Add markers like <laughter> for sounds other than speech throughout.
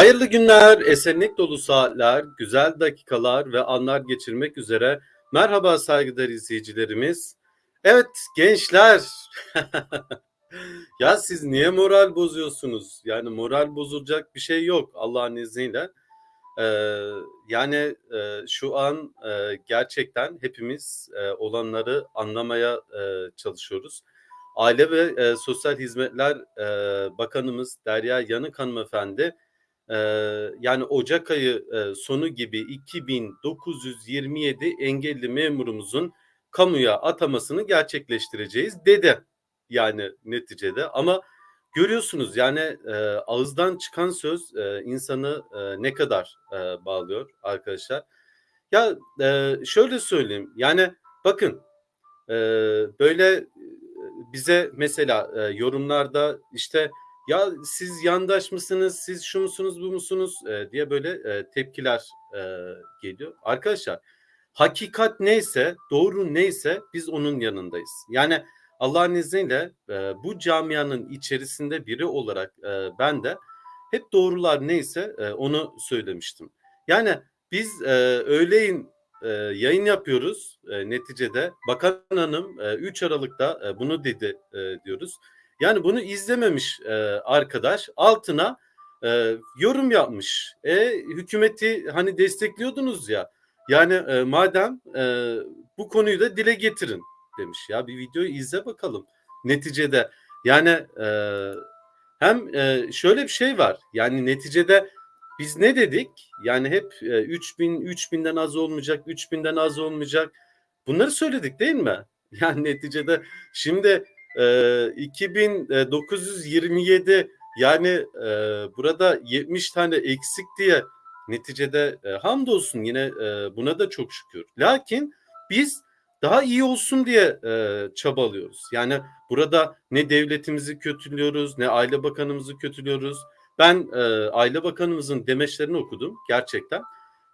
Hayırlı günler, esenlik dolu saatler, güzel dakikalar ve anlar geçirmek üzere. Merhaba saygıdeğer izleyicilerimiz. Evet gençler. <laughs> ya siz niye moral bozuyorsunuz? Yani moral bozulacak bir şey yok Allah'ın izniyle. Ee, yani e, şu an e, gerçekten hepimiz e, olanları anlamaya e, çalışıyoruz. Aile ve e, Sosyal Hizmetler e, Bakanımız Derya Yanık Hanımefendi yani Ocak ayı sonu gibi 2927 engelli memurumuzun kamuya atamasını gerçekleştireceğiz dedi yani neticede ama görüyorsunuz yani ağızdan çıkan söz insanı ne kadar bağlıyor arkadaşlar. Ya şöyle söyleyeyim yani bakın böyle bize mesela e, yorumlarda işte ya siz yandaş mısınız, siz şu musunuz, bu musunuz e, diye böyle e, tepkiler e, geliyor. Arkadaşlar hakikat neyse, doğru neyse biz onun yanındayız. Yani Allah'ın izniyle e, bu camianın içerisinde biri olarak e, ben de hep doğrular neyse e, onu söylemiştim. Yani biz e, öğleyin e, yayın yapıyoruz e, neticede. Bakan Hanım e, 3 Aralık'ta e, bunu dedi e, diyoruz. Yani bunu izlememiş e, arkadaş altına e, yorum yapmış. E, hükümeti hani destekliyordunuz ya. Yani e, madem e, bu konuyu da dile getirin demiş. Ya bir videoyu izle bakalım. Neticede yani e, hem e, şöyle bir şey var. Yani neticede biz ne dedik? Yani hep e, 3000 3000'den az olmayacak, 3000'den az olmayacak. Bunları söyledik değil mi? <laughs> Yani neticede şimdi e, 2927 yani e, burada 70 tane eksik diye neticede e, hamdolsun yine e, buna da çok şükür. Lakin biz daha iyi olsun diye e, çabalıyoruz. Yani burada ne devletimizi kötülüyoruz, ne aile bakanımızı kötülüyoruz. Ben e, aile bakanımızın demeçlerini okudum gerçekten.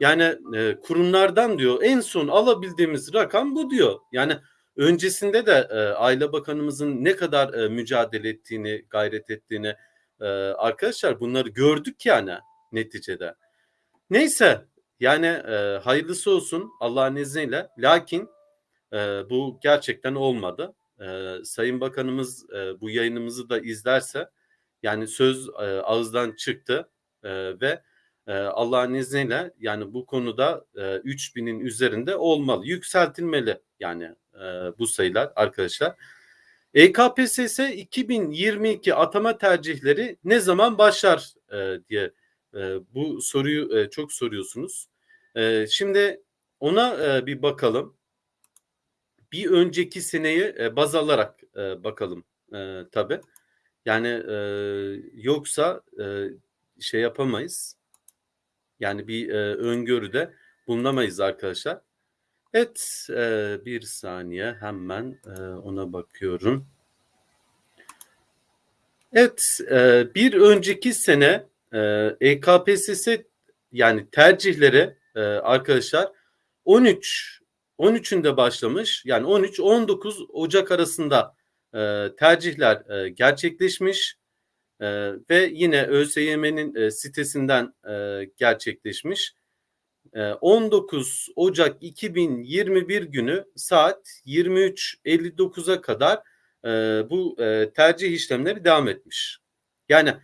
Yani e, kurumlardan diyor en son alabildiğimiz rakam bu diyor. Yani öncesinde de e, aile bakanımızın ne kadar e, mücadele ettiğini, gayret ettiğini e, arkadaşlar bunları gördük yani neticede. Neyse yani e, hayırlısı olsun Allah'ın izniyle. Lakin e, bu gerçekten olmadı. E, Sayın Bakanımız e, bu yayınımızı da izlerse yani söz e, ağızdan çıktı e, ve e, Allah'ın izniyle yani bu konuda e, 3000'in üzerinde olmalı. Yükseltilmeli yani e, bu sayılar arkadaşlar. EKPSS 2022 atama tercihleri ne zaman başlar e, diye e, bu soruyu çok soruyorsunuz. Şimdi ona bir bakalım. Bir önceki seneyi baz alarak bakalım e, tabii. Yani yoksa şey yapamayız. Yani bir e, öngörüde bulunamayız arkadaşlar. Evet e, bir saniye hemen e, ona bakıyorum. Evet e, bir önceki sene e, EKPSS yani tercihleri e, arkadaşlar 13 13'ünde başlamış yani 13-19 Ocak arasında e, tercihler e, gerçekleşmiş e, ve yine ÖSYM'nin e, sitesinden e, gerçekleşmiş. 19 ee, Ocak 2021 günü saat 23.59'a kadar e, bu e, tercih işlemleri devam etmiş. Yani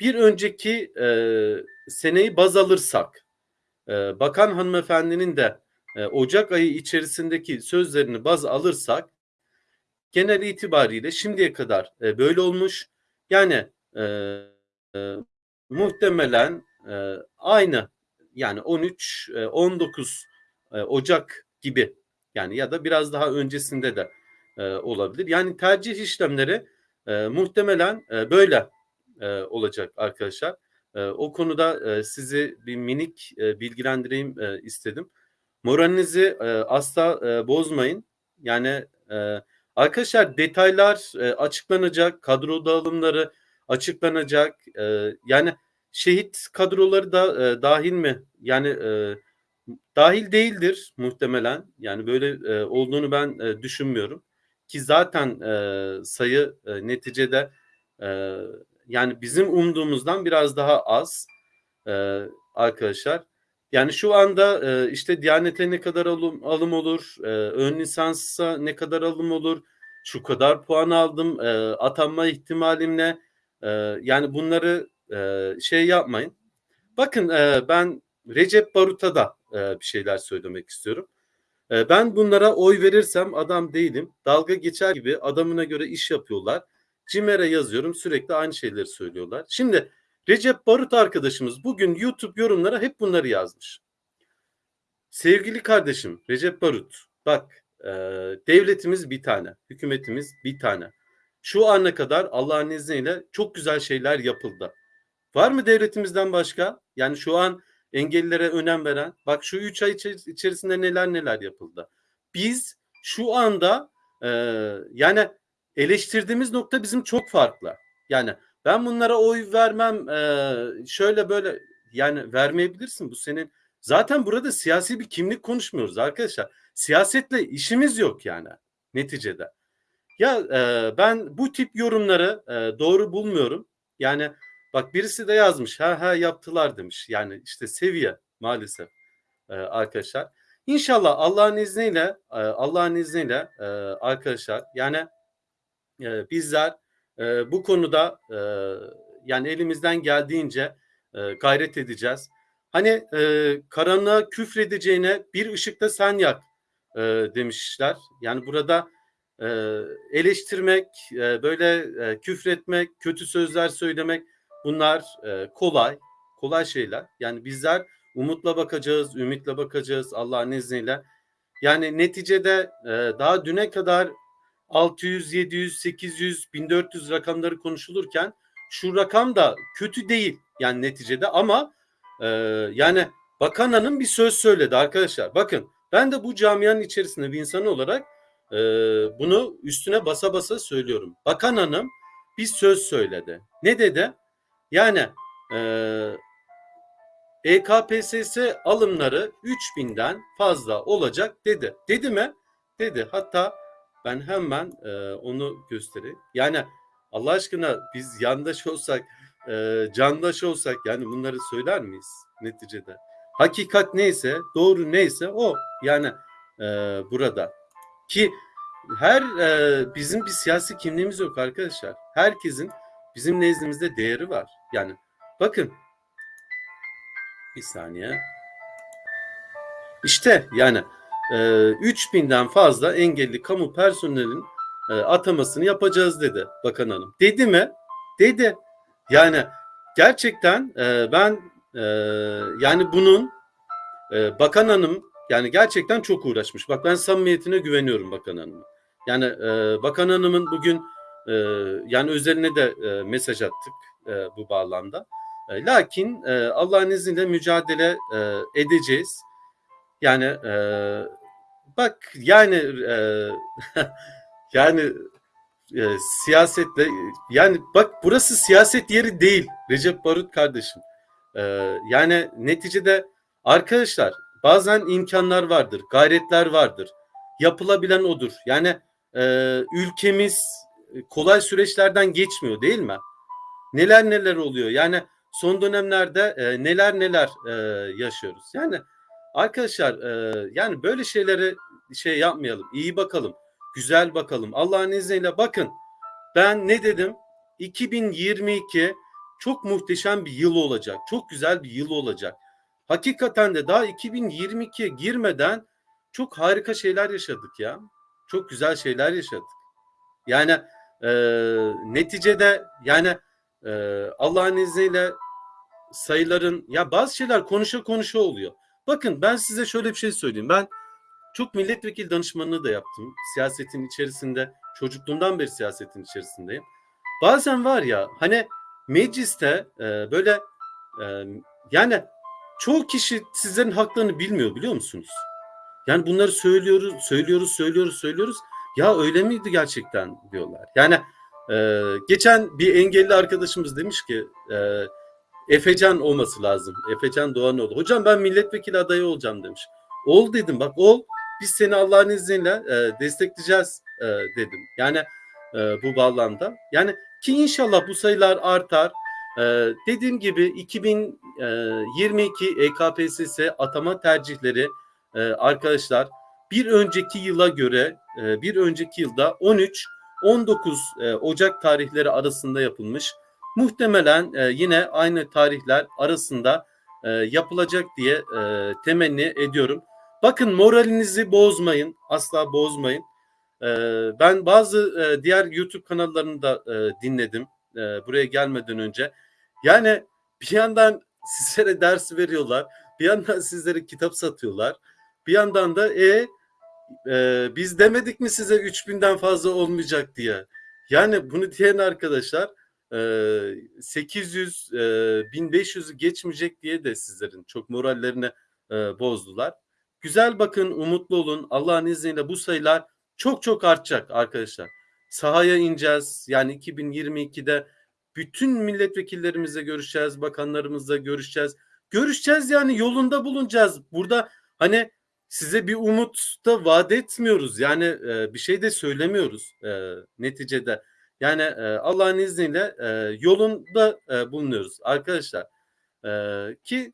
bir önceki e, seneyi baz alırsak bakan hanımefendinin de Ocak ayı içerisindeki sözlerini baz alırsak genel itibariyle şimdiye kadar böyle olmuş. Yani muhtemelen aynı yani 13 19 e, e, Ocak gibi yani ya da biraz daha öncesinde de e, olabilir. Yani tercih işlemleri muhtemelen böyle olacak arkadaşlar. O konuda sizi bir minik bilgilendireyim istedim. Moralinizi asla bozmayın. Yani arkadaşlar detaylar açıklanacak, kadro dağılımları açıklanacak. Yani şehit kadroları da e, dahil mi? Yani e, dahil değildir muhtemelen. Yani böyle e, olduğunu ben e, düşünmüyorum. Ki zaten e, sayı e, neticede e, yani bizim umduğumuzdan biraz daha az. e, arkadaşlar. Yani şu anda e, işte Diyanet'e ne kadar alım, alım olur, e, ön lisansa ne kadar alım olur, şu kadar puan aldım, e, atanma ihtimalim ne? E, yani bunları e, şey yapmayın. Bakın e, ben Recep Barut'a da e, bir şeyler söylemek istiyorum. Ben bunlara oy verirsem adam değilim. Dalga geçer gibi adamına göre iş yapıyorlar. Cimer'e yazıyorum sürekli aynı şeyleri söylüyorlar. Şimdi Recep Barut arkadaşımız bugün YouTube yorumlara hep bunları yazmış. Sevgili kardeşim Recep Barut bak devletimiz bir tane, hükümetimiz bir tane. Şu ana kadar Allah'ın izniyle çok güzel şeyler yapıldı. Var mı devletimizden başka? Yani şu an engellilere önem veren. Bak şu üç ay içerisinde neler neler yapıldı. Biz şu anda e, yani eleştirdiğimiz nokta bizim çok farklı. Yani ben bunlara oy vermem e, şöyle böyle yani vermeyebilirsin bu senin. Zaten burada siyasi bir kimlik konuşmuyoruz arkadaşlar. Siyasetle işimiz yok yani neticede. Ya e, ben bu tip yorumları e, doğru bulmuyorum. Yani bak birisi de yazmış ha ha yaptılar demiş. Yani işte seviye maalesef e, arkadaşlar. İnşallah Allah'ın izniyle e, Allah'ın izniyle e, arkadaşlar yani e, bizler e, bu konuda e, yani elimizden geldiğince e, gayret edeceğiz. Hani e, karanlığa küfredeceğine bir ışıkta sen yak e, demişler. Yani burada e, eleştirmek, e, böyle e, küfretmek, kötü sözler söylemek bunlar e, kolay, kolay şeyler. Yani bizler umutla bakacağız, ümitle bakacağız Allah'ın izniyle. Yani neticede e, daha düne kadar 600, 700, 800, 1400 rakamları konuşulurken şu rakam da kötü değil yani neticede ama e, yani Bakan Hanım bir söz söyledi arkadaşlar. Bakın ben de bu camianın içerisinde bir insan olarak e, bunu üstüne basa basa söylüyorum. Bakan Hanım bir söz söyledi. Ne dedi? Yani e, EKPSS alımları 3000'den fazla olacak dedi. Dedi mi? Dedi. Hatta ben hemen e, onu göstereyim. Yani Allah aşkına biz yandaş olsak, e, candaş olsak yani bunları söyler miyiz neticede? Hakikat neyse, doğru neyse o yani e, burada. Ki her e, bizim bir siyasi kimliğimiz yok arkadaşlar. Herkesin bizim nezdimizde değeri var. Yani bakın bir saniye. İşte yani e, 3000'den fazla engelli kamu personelin e, atamasını yapacağız dedi bakan hanım. Dedi mi? Dedi. Yani gerçekten e, ben e, yani bunun e, bakan hanım yani gerçekten çok uğraşmış. Bak ben samimiyetine güveniyorum bakan hanımın. Yani e, bakan hanımın bugün e, yani üzerine de e, mesaj attık e, bu bağlamda. E, lakin e, Allah'ın izniyle mücadele e, edeceğiz. Yani e, bak yani e, <laughs> yani e, siyasetle yani bak burası siyaset yeri değil Recep Barut kardeşim. E, yani neticede arkadaşlar bazen imkanlar vardır, gayretler vardır. Yapılabilen odur. Yani e, ülkemiz kolay süreçlerden geçmiyor değil mi? Neler neler oluyor. Yani son dönemlerde e, neler neler e, yaşıyoruz. Yani arkadaşlar e, yani böyle şeyleri şey yapmayalım. İyi bakalım. Güzel bakalım. Allah'ın izniyle bakın. Ben ne dedim? 2022 çok muhteşem bir yıl olacak. Çok güzel bir yıl olacak. Hakikaten de daha 2022'ye girmeden çok harika şeyler yaşadık ya. Çok güzel şeyler yaşadık. Yani e, neticede yani e, Allah'ın izniyle sayıların ya bazı şeyler konuşa konuşa oluyor. Bakın ben size şöyle bir şey söyleyeyim. Ben çok milletvekili danışmanlığı da yaptım. Siyasetin içerisinde çocukluğumdan beri siyasetin içerisindeyim. Bazen var ya hani mecliste e, böyle e, yani çoğu kişi sizlerin haklarını bilmiyor biliyor musunuz? Yani bunları söylüyoruz, söylüyoruz, söylüyoruz, söylüyoruz. Ya öyle miydi gerçekten diyorlar. Yani e, geçen bir engelli arkadaşımız demiş ki e, Efecan olması lazım. Efecan Doğanoğlu. Hocam ben milletvekili adayı olacağım demiş. Ol dedim bak ol. Biz seni Allah'ın izniyle e, destekleyeceğiz e, dedim. Yani e, bu bağlamda. Yani ki inşallah bu sayılar artar. Eee, dediğim gibi 2022 EKPSS atama tercihleri eee, arkadaşlar bir önceki yıla göre eee, bir önceki yılda 13-19 eee, Ocak tarihleri arasında yapılmış. Muhtemelen eee, yine aynı tarihler arasında yapılacak diye eee, temenni ediyorum. Bakın moralinizi bozmayın, asla bozmayın. Ben bazı diğer YouTube kanallarını da dinledim buraya gelmeden önce. Yani bir yandan sizlere ders veriyorlar, bir yandan sizlere kitap satıyorlar, bir yandan da e eee, biz demedik mi size 3000'den fazla olmayacak diye. Yani bunu diyen arkadaşlar eee 800 eee 1500'ü geçmeyecek diye de sizlerin çok morallerini eee, bozdular. Güzel bakın, umutlu olun. Allah'ın izniyle bu sayılar çok çok artacak arkadaşlar. Sahaya ineceğiz. Yani 2022'de bütün milletvekillerimizle görüşeceğiz, bakanlarımızla görüşeceğiz. Görüşeceğiz yani yolunda bulunacağız. Burada hani size bir umut da vaat etmiyoruz. Yani e, bir şey de söylemiyoruz e, neticede. Yani e, Allah'ın izniyle e, yolunda e, bulunuyoruz arkadaşlar. E, ki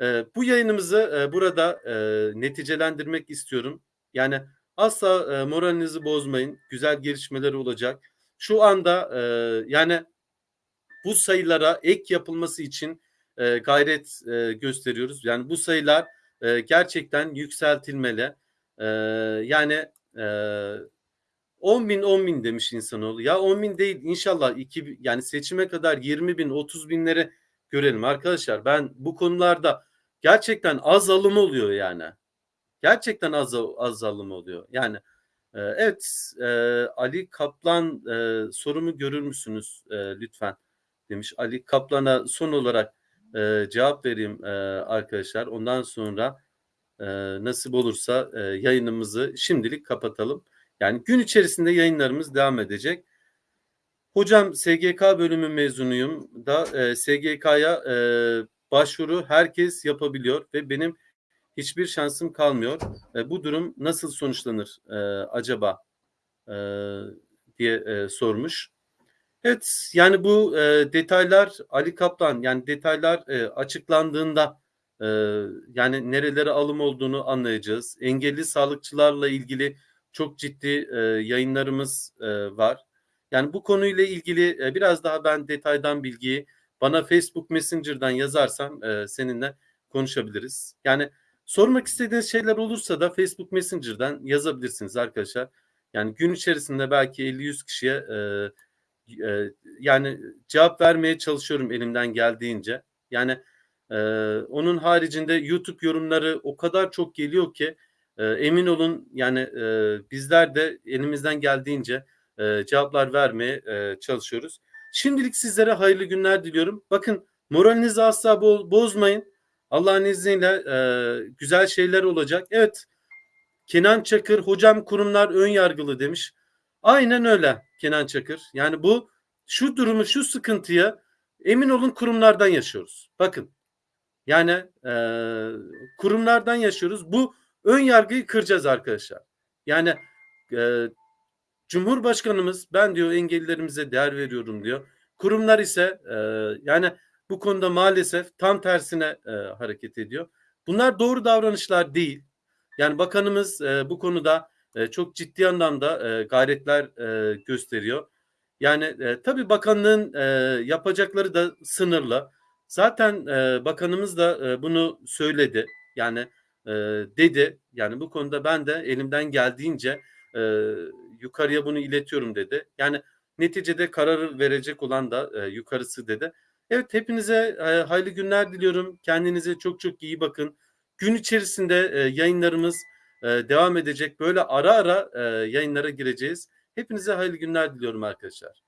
e, bu yayınımızı e, burada e, neticelendirmek istiyorum. Yani asla e, moralinizi bozmayın. Güzel gelişmeler olacak. Şu anda e, yani bu sayılara ek yapılması için e, gayret e, gösteriyoruz. Yani bu sayılar e, gerçekten yükseltilmeli. E, yani e, 10 bin 10 bin demiş insanoğlu. Ya 10 bin değil inşallah iki, yani seçime kadar 20 bin 30 binleri görelim arkadaşlar. Ben bu konularda gerçekten az alım oluyor yani. Gerçekten az az alım oluyor. Yani e, evet e, Ali Kaplan e, sorumu görür müsünüz e, lütfen demiş. Ali Kaplan'a son olarak e, cevap vereyim e, arkadaşlar. Ondan sonra e, nasip olursa e, yayınımızı şimdilik kapatalım. Yani gün içerisinde yayınlarımız devam edecek. Hocam SGK bölümü mezunuyum da e, SGK'ya e, başvuru herkes yapabiliyor ve benim hiçbir şansım kalmıyor. E, bu durum nasıl sonuçlanır e, acaba e, diye e, sormuş. Evet yani bu e, detaylar Ali Kaplan yani detaylar e, açıklandığında e, yani nerelere alım olduğunu anlayacağız. Engelli sağlıkçılarla ilgili çok ciddi e, yayınlarımız e, var. Yani bu konuyla ilgili e, biraz daha ben detaydan bilgiyi bana Facebook Messenger'dan yazarsan e, seninle konuşabiliriz. Yani sormak istediğiniz şeyler olursa da Facebook Messenger'dan yazabilirsiniz arkadaşlar. Yani gün içerisinde belki 50-100 kişiye e, e, yani cevap vermeye çalışıyorum elimden geldiğince. Yani e, onun haricinde YouTube yorumları o kadar çok geliyor ki e, emin olun yani e, bizler de elimizden geldiğince e, cevaplar vermeye e, çalışıyoruz. Şimdilik sizlere hayırlı günler diliyorum. Bakın moralinizi asla bo- bozmayın. Allah'ın izniyle e, güzel şeyler olacak. Evet Kenan Çakır hocam kurumlar ön yargılı demiş. Aynen öyle Kenan Çakır. Yani bu şu durumu şu sıkıntıya emin olun kurumlardan yaşıyoruz. Bakın yani e, kurumlardan yaşıyoruz. Bu ön yargıyı kıracağız arkadaşlar. Yani e, Cumhurbaşkanımız ben diyor engellilerimize değer veriyorum diyor. Kurumlar ise e, yani bu konuda maalesef tam tersine e, hareket ediyor. Bunlar doğru davranışlar değil. Yani bakanımız e, bu konuda e, çok ciddi anlamda e, gayretler e, gösteriyor. Yani e, tabii bakanlığın yapacakları da sınırlı. Zaten bakanımız da bunu söyledi. Yani dedi. Yani bu konuda ben de elimden geldiğince yukarıya bunu iletiyorum dedi. Yani neticede kararı verecek olan da yukarısı dedi. Evet hepinize e, hayırlı günler diliyorum. Kendinize çok çok iyi bakın. Gün içerisinde e, yayınlarımız devam edecek. Böyle ara ara yayınlara gireceğiz. Hepinize hayırlı günler diliyorum arkadaşlar.